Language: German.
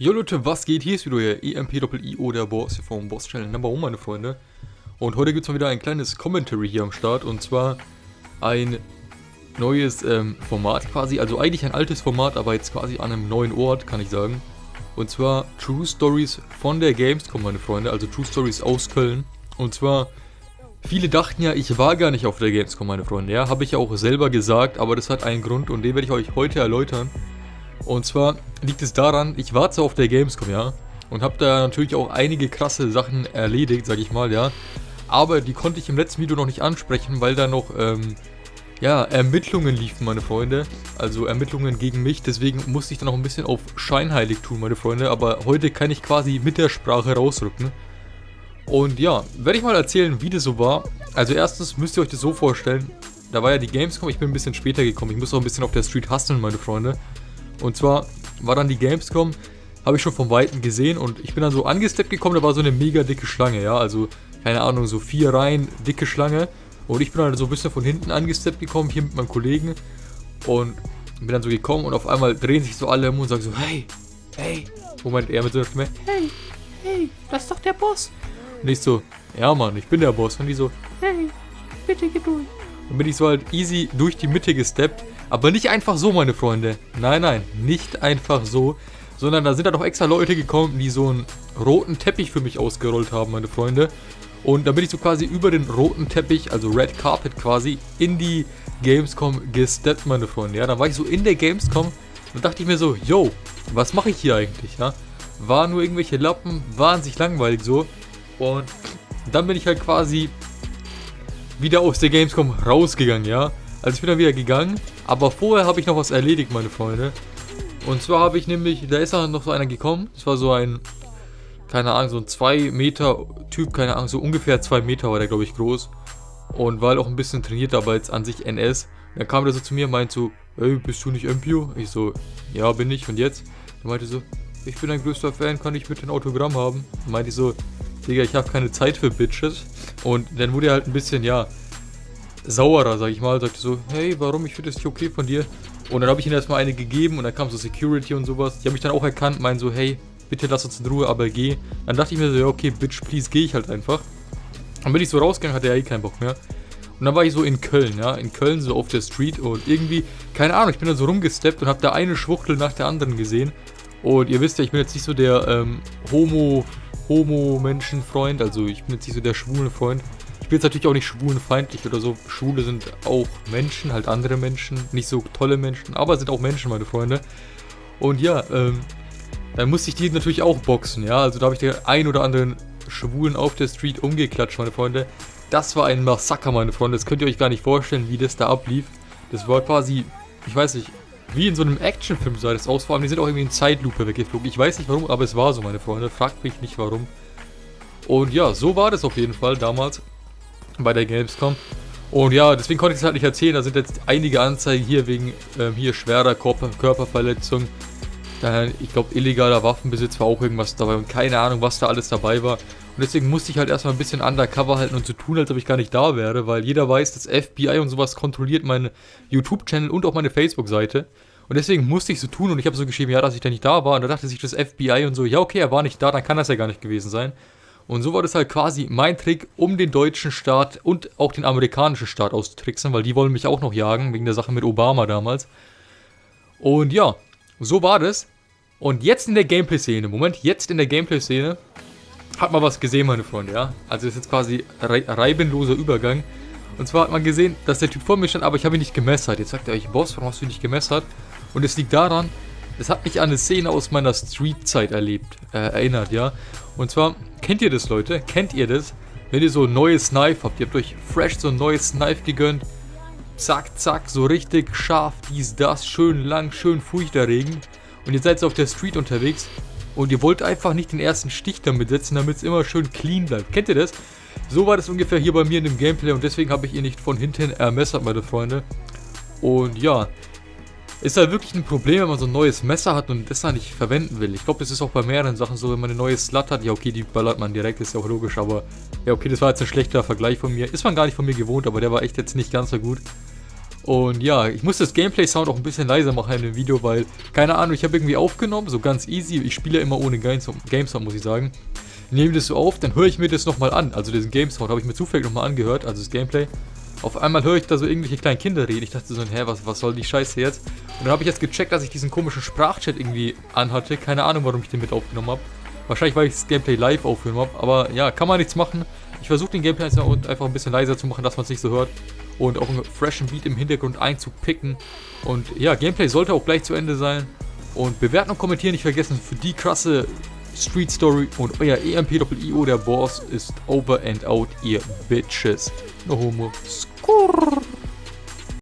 Jo Leute, was geht? Hier ist wieder euer EMP-IO, der Boss hier vom Boss Channel Number 1, meine Freunde. Und heute gibt es mal wieder ein kleines Commentary hier am Start und zwar ein neues ähm, Format quasi, also eigentlich ein altes Format, aber jetzt quasi an einem neuen Ort, kann ich sagen. Und zwar True Stories von der Gamescom, meine Freunde, also True Stories aus Köln. Und zwar, viele dachten ja, ich war gar nicht auf der Gamescom, meine Freunde, ja, habe ich ja auch selber gesagt, aber das hat einen Grund und den werde ich euch heute erläutern. Und zwar liegt es daran, ich war zwar auf der Gamescom, ja, und habe da natürlich auch einige krasse Sachen erledigt, sag ich mal, ja. Aber die konnte ich im letzten Video noch nicht ansprechen, weil da noch, ähm, ja, Ermittlungen liefen, meine Freunde. Also Ermittlungen gegen mich, deswegen musste ich da noch ein bisschen auf scheinheilig tun, meine Freunde. Aber heute kann ich quasi mit der Sprache rausrücken. Und ja, werde ich mal erzählen, wie das so war. Also erstens müsst ihr euch das so vorstellen, da war ja die Gamescom, ich bin ein bisschen später gekommen. Ich muss auch ein bisschen auf der Street hustlen, meine Freunde. Und zwar war dann die Gamescom, habe ich schon vom Weiten gesehen und ich bin dann so angesteppt gekommen, da war so eine mega dicke Schlange, ja, also keine Ahnung, so vier Reihen dicke Schlange und ich bin dann so ein bisschen von hinten angesteppt gekommen, hier mit meinem Kollegen und bin dann so gekommen und auf einmal drehen sich so alle um und sagen so, hey, hey, Moment, er mit so einer Stimme, hey, hey, das ist doch der Boss. Und ich so, ja Mann, ich bin der Boss. Und die so, hey, bitte geh durch. Dann bin ich so halt easy durch die Mitte gesteppt aber nicht einfach so, meine Freunde. Nein, nein, nicht einfach so. Sondern da sind da doch extra Leute gekommen, die so einen roten Teppich für mich ausgerollt haben, meine Freunde. Und da bin ich so quasi über den roten Teppich, also Red Carpet quasi, in die Gamescom gesteppt, meine Freunde. Ja, dann war ich so in der Gamescom und dachte ich mir so, yo, was mache ich hier eigentlich, ja? Waren nur irgendwelche Lappen, waren sich langweilig so. Und dann bin ich halt quasi wieder aus der Gamescom rausgegangen, ja? Also ich bin dann wieder gegangen, aber vorher habe ich noch was erledigt, meine Freunde. Und zwar habe ich nämlich, da ist noch so einer gekommen, das war so ein, keine Ahnung, so ein 2 Meter Typ, keine Ahnung, so ungefähr 2 Meter war der, glaube ich, groß. Und war halt auch ein bisschen trainiert, aber jetzt an sich NS. Dann kam der so zu mir und meinte so, ey, bist du nicht Empio? Ich so, ja, bin ich. Und jetzt? Er meinte so, ich bin dein größter Fan, kann ich mit ein Autogramm haben? Und ich so, Digga, ich habe keine Zeit für Bitches. Und dann wurde er halt ein bisschen, ja, sauerer, sag ich mal. Sagte so, hey, warum? Ich finde das nicht okay von dir. Und dann habe ich ihm erstmal eine gegeben und dann kam so Security und sowas. Die haben mich dann auch erkannt, meinen so, hey, bitte lass uns in Ruhe, aber geh. Dann dachte ich mir so, ja, okay, bitch, please, geh ich halt einfach. Dann bin ich so rausgegangen, hatte er eh keinen Bock mehr. Und dann war ich so in Köln, ja, in Köln so auf der Street und irgendwie, keine Ahnung, ich bin da so rumgesteppt und habe da eine Schwuchtel nach der anderen gesehen. Und ihr wisst ja, ich bin jetzt nicht so der ähm, Homo, Homo-Menschenfreund, also ich bin jetzt nicht so der schwule Freund. Ich bin jetzt natürlich auch nicht schwulenfeindlich oder so. Schwule sind auch Menschen, halt andere Menschen. Nicht so tolle Menschen, aber sind auch Menschen, meine Freunde. Und ja, ähm, dann musste ich die natürlich auch boxen, ja. Also da habe ich den ein oder anderen Schwulen auf der Street umgeklatscht, meine Freunde. Das war ein Massaker, meine Freunde. Das könnt ihr euch gar nicht vorstellen, wie das da ablief. Das war quasi, ich weiß nicht, wie in so einem Actionfilm sah das aus. Vor allem, die sind auch irgendwie in Zeitlupe weggeflogen. Ich weiß nicht warum, aber es war so, meine Freunde. Fragt mich nicht warum. Und ja, so war das auf jeden Fall damals bei der Gamescom. Und ja, deswegen konnte ich es halt nicht erzählen. Da sind jetzt einige Anzeigen hier wegen ähm, hier schwerer Körper Körperverletzung. Dann, ich glaube, illegaler Waffenbesitz war auch irgendwas dabei und keine Ahnung, was da alles dabei war. Und deswegen musste ich halt erstmal ein bisschen undercover halten und so tun, als ob ich gar nicht da wäre, weil jeder weiß, das FBI und sowas kontrolliert meinen YouTube-Channel und auch meine Facebook-Seite. Und deswegen musste ich so tun und ich habe so geschrieben, ja, dass ich da nicht da war. Und da dachte sich das FBI und so, ja, okay, er war nicht da, dann kann das ja gar nicht gewesen sein. Und so war das halt quasi mein Trick, um den deutschen Staat und auch den amerikanischen Staat auszutricksen, weil die wollen mich auch noch jagen, wegen der Sache mit Obama damals. Und ja, so war das. Und jetzt in der Gameplay-Szene, Moment, jetzt in der Gameplay-Szene hat man was gesehen, meine Freunde, ja. Also ist jetzt quasi re reibenloser Übergang. Und zwar hat man gesehen, dass der Typ vor mir stand, aber ich habe ihn nicht gemessert. Jetzt sagt er euch, Boss, warum hast du ihn nicht gemessert? Und es liegt daran, es hat mich an eine Szene aus meiner Street-Zeit erlebt, äh, erinnert, ja. Und zwar, kennt ihr das, Leute? Kennt ihr das? Wenn ihr so ein neues Knife habt, ihr habt euch fresh so ein neues Knife gegönnt. Zack, zack, so richtig scharf, dies, das, schön lang, schön furchterregend. Und ihr seid so auf der Street unterwegs und ihr wollt einfach nicht den ersten Stich damit setzen, damit es immer schön clean bleibt. Kennt ihr das? So war das ungefähr hier bei mir in dem Gameplay und deswegen habe ich ihn nicht von hinten ermessert, meine Freunde. Und ja, ist halt wirklich ein Problem, wenn man so ein neues Messer hat und das dann nicht verwenden will. Ich glaube, das ist auch bei mehreren Sachen so, wenn man ein neues Slut hat. Ja, okay, die ballert man direkt, ist ja auch logisch, aber... Ja, okay, das war jetzt ein schlechter Vergleich von mir. Ist man gar nicht von mir gewohnt, aber der war echt jetzt nicht ganz so gut. Und ja, ich muss das Gameplay-Sound auch ein bisschen leiser machen in dem Video, weil, keine Ahnung, ich habe irgendwie aufgenommen, so ganz easy. Ich spiele ja immer ohne Game-Sound, muss ich sagen. Nehme das so auf, dann höre ich mir das nochmal an. Also diesen Game-Sound habe ich mir zufällig nochmal angehört, also das Gameplay. Auf einmal höre ich da so irgendwelche kleinen Kinder reden. Ich dachte so, hä, was, was soll die Scheiße jetzt? Und dann habe ich jetzt gecheckt, dass ich diesen komischen Sprachchat irgendwie anhatte. Keine Ahnung, warum ich den mit aufgenommen habe. Wahrscheinlich, weil ich das Gameplay live aufgenommen habe. Aber ja, kann man nichts machen. Ich versuche den Gameplay einfach ein bisschen leiser zu machen, dass man es nicht so hört. Und auch einen freshen Beat im Hintergrund einzupicken. Und ja, Gameplay sollte auch gleich zu Ende sein. Und bewerten und kommentieren nicht vergessen für die krasse Street Story und euer EMP-IO, der Boss, ist over and out, ihr Bitches. No homo. Skurr.